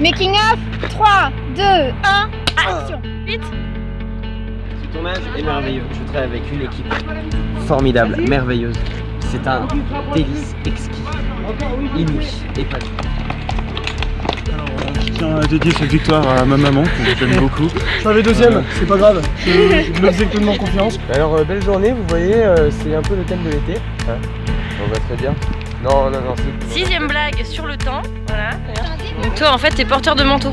Making of 3, 2, 1, action Vite Ce tournage est merveilleux. Je travaille avec une équipe formidable, merveilleuse. C'est un délice exquis, inouï, épanoui. Je tiens à dédier cette victoire à ma maman, que j'aime beaucoup. Je suis deuxième, c'est pas grave. Je, je me faisais pleinement confiance. Alors, euh, belle journée, vous voyez, euh, c'est un peu le thème de l'été. On va très bien. Non, non, non, c'est... Sixième blague sur le temps. Voilà. Donc toi, en fait, t'es porteur de manteau.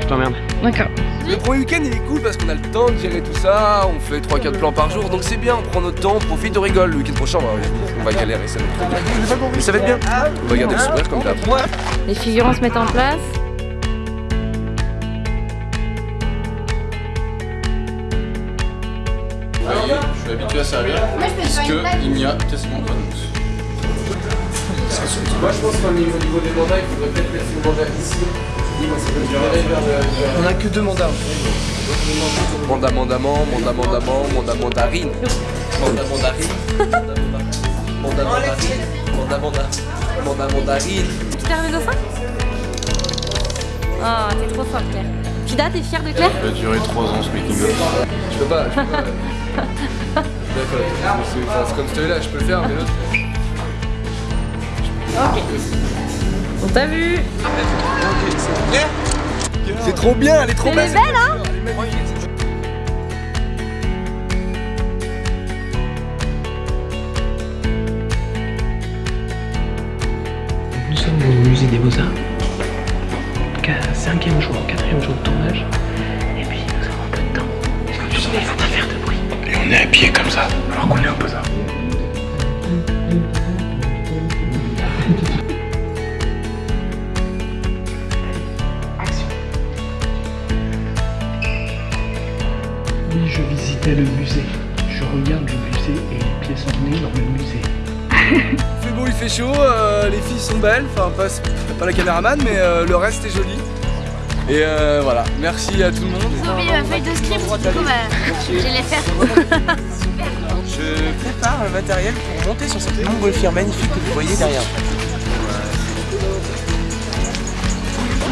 Je t'emmerde. D'accord. Le premier week-end il est cool parce qu'on a le temps de gérer tout ça, on fait 3-4 plans par jour, donc c'est bien, on prend notre temps, on profite, on rigole. Le week-end prochain, on va, on va galérer, ça va être très bien. Mais ça va être bien. On va garder le sourire comme d'hab. Les figurants se mettent en place. Je suis habitué à servir puisqu'il n'y a quasiment pas de mousse. Moi je pense qu'au niveau, niveau des mandats, il faudrait peut-être laisser le mandat ici. On a que deux mandats. Mandat, mandament, mandat, mandament, mandat, mandarine. Mandat, mandarine. Mandat, mandarine. Mandat, mandat. Mandat, mandarine. Tu t'es arrivé au sein Oh, t'es trop fort, Claire. Pida, t'es fière de Claire? Ça va durer 3 ans ce. Je peux pas, je peux pas. D'accord, c'est comme celui-là, je peux le faire, mais l'autre. On t'a vu C'est trop bien, elle est trop Elle est belle. belle, hein Elle est magnifique, cette Nous sommes au musée des Beaux-Arts. Cinquième jour, quatrième jour de tournage. Et puis nous avons un peu de temps. Est-ce que tu sens qu'il faut pas faire de bruit? Et on est à pied comme ça, alors qu'on est au Beaux-Arts. Le musée. Je regarde le musée et les pièces ornées dans le musée. Il fait beau, il fait chaud, euh, les filles sont belles, enfin pas, pas la caméraman, mais euh, le reste est joli. Et euh, voilà, merci à tout le monde. J'ai oublié ma feuille de script, du coup bah, je vais les faire. Je prépare le matériel pour monter sur cette montgolfière magnifique que vous voyez derrière.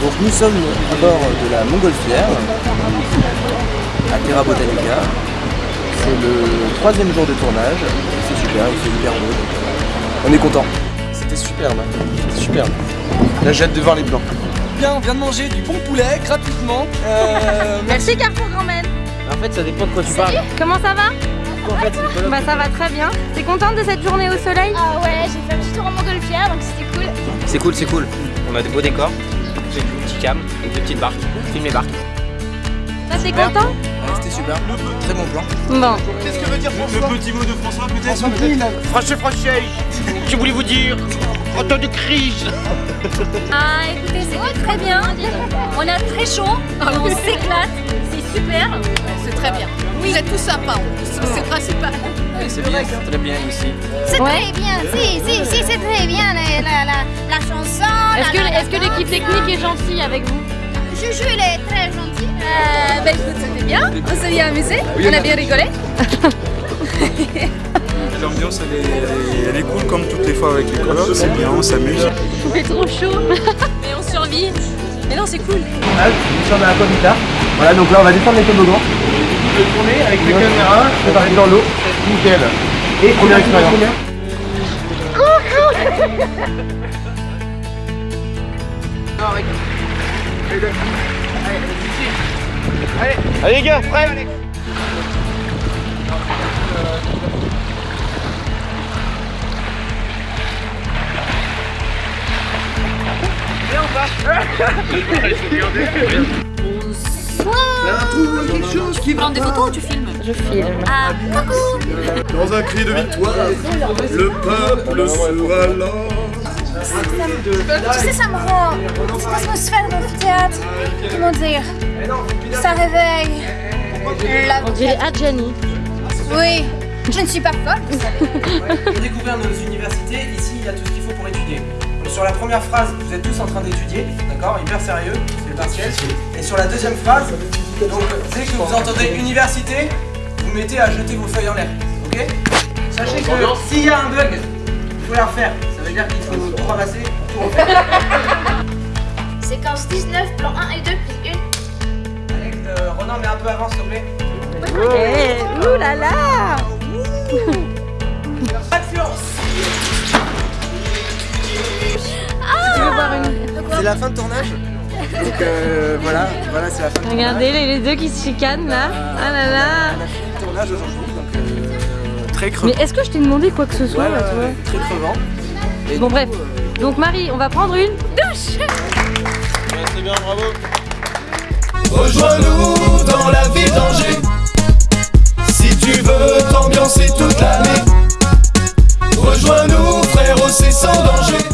Donc nous sommes à bord de la montgolfière à Terra Botanica. C'est le troisième jour de tournage. C'est super, il fait hyper beau. on est content. C'était superbe, hein. Superbe. Là j'ai hâte de voir les plans. Bien, on vient de manger du bon poulet gratuitement. Euh, Merci Carrefour Grand-Mère. En fait ça dépend de quoi tu parles. Comment ça va En fait. Bah ça va très bien. T'es contente de cette journée au soleil Ah ouais, j'ai fait un petit tour en montgolfière, donc c'était cool. C'est cool, c'est cool. On a des beaux décors. J'ai une petite cam, une petite barque. Filme les barques. Toi t'es content C'était super, très bon plan. Bon. Le petit mot de François peut-être Français, français, que voulez-vous dire En temps de crise Ah écoutez, c'était très bien. On a très chaud, on s'éclate, c'est super. C'est très bien. Vous êtes tous sympas, c'est principal. C'est bien, c'est très bien ici. C'est Ouais. très bien, si, si, si, c'est très bien la, la, la, la chanson. Que, est-ce que l'équipe technique est gentille avec vous? Juju, il est très gentil. Euh, bah écoute, c'était bien, on s'est bien amusé, on a bien rigolé. L'ambiance elle est, elle, est, elle est cool comme toutes les fois avec les colocs, c'est bien, on s'amuse. Il fait trop chaud. Mais on survit. Mais non, c'est cool. Nous sommes à Aquavita. Voilà, donc là on va descendre les toboggans. Je vais tourner avec les caméras, préparer dans l'eau. Nickel. Et première expérience. Allez les gars, prêts Tu prends des photos ou tu filmes Je filme. Ah, coucou Dans un cri de victoire, le peuple sera Tu sais, ça me rend cette atmosphère d'amphithéâtre. Comment dire? Ça réveille. La... On dirait Adjani. Oui, je ne suis pas folle, vous savez. Pour découvrir nos universités, ici il y a tout ce qu'il faut pour étudier. Donc, sur la première phrase, vous êtes tous en train d'étudier, d'accord? Hyper sérieux, c'est le partiel. Et sur la deuxième phrase, donc dès que vous entendez université, vous mettez à jeter vos feuilles en l'air, ok? Sachez que s'il y a un bug, il faut la refaire. Ça veut dire qu'il faut tout ramasser, tout refaire. C'est Séquence 19, plan 1 et 2, prise 1. Alex, euh, Ronan, mais un peu avant, s'il te plaît. Eh, ouh là là Tu veux boire une C'est la fin de tournage. Donc euh, voilà, voilà c'est la fin de Regardez les, les deux qui se chicanent là. Ah là là On a fini le tournage aujourd'hui, donc euh, très crevant. Mais est-ce que je t'ai demandé quoi que ce soit Ouais, là, ouais, ouais, très crevant. Bon bref, donc Marie, on va prendre une douche. C'est bien, bravo Rejoins-nous dans la ville d'Angers. Si tu veux t'ambiancer toute l'année Rejoins-nous frère, c'est sans danger.